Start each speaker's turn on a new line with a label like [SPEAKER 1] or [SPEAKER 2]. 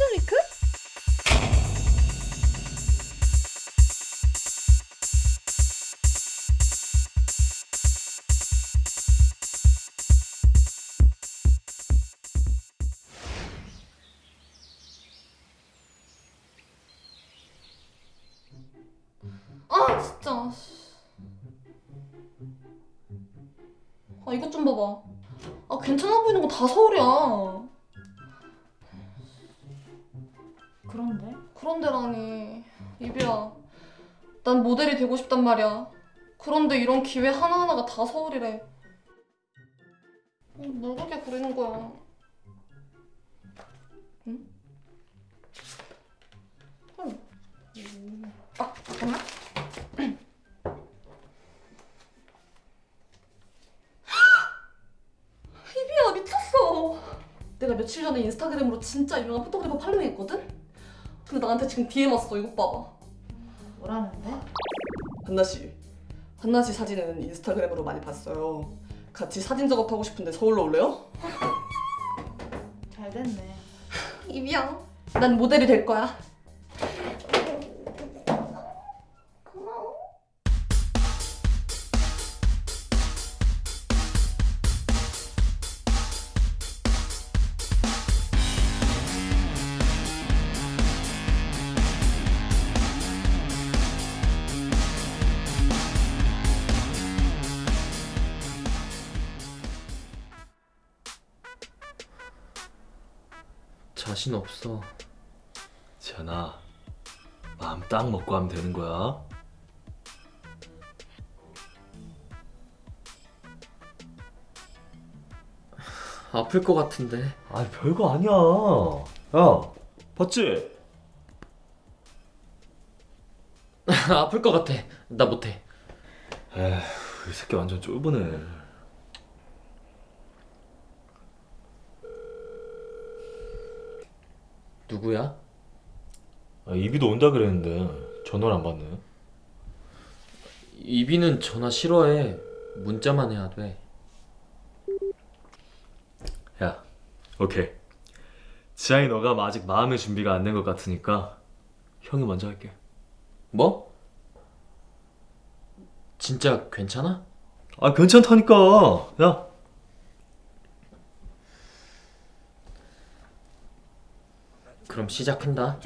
[SPEAKER 1] actually cooks? 아 진짜. 아 이것 좀 봐봐. 아 괜찮아 보이는 거 다 서울이야.
[SPEAKER 2] 그런데?
[SPEAKER 1] 그런데라니 이비야. 난 모델이 되고 싶단 말이야. 그런데 이런 기회 하나하나가 다 서울이래. 어, 뭘 그렇게 부리는 거야? 응? 응. 음. 아 잠깐만. 이비야 미쳤어. 내가 며칠 전에 인스타그램으로 진짜 유명한 포토그래퍼 팔로잉했거든? 근데 나한테 지금 DM 왔어. 이것 봐봐.
[SPEAKER 2] 뭐라는데?
[SPEAKER 1] 한나 씨. 한나 씨 사진은 인스타그램으로 많이 봤어요. 같이 사진 작업하고 싶은데 서울로 올래요?
[SPEAKER 2] 잘 됐네.
[SPEAKER 1] 이비야. 난 모델이 될 거야.
[SPEAKER 3] 자신 없어.
[SPEAKER 4] 지연아 마음 딱 먹고 하면 되는 거야
[SPEAKER 3] 아플 것 같은데.
[SPEAKER 4] 아 별거 아니야 야 봤지?
[SPEAKER 3] 아플 것 같아. 나 못해.
[SPEAKER 4] 에휴 이 새끼 완전 쫄보네
[SPEAKER 3] 누구야?
[SPEAKER 4] 아, 이비도 온다 그랬는데 전화를 안 받네
[SPEAKER 3] 이비는 전화 싫어해. 문자만 해야 돼.
[SPEAKER 4] 야 오케이 지향이 너가 아직 마음의 준비가 안 된 것 같으니까 형이 먼저 할게
[SPEAKER 3] 뭐? 진짜 괜찮아?
[SPEAKER 4] 아 괜찮다니까 야
[SPEAKER 3] 그럼 시작한다.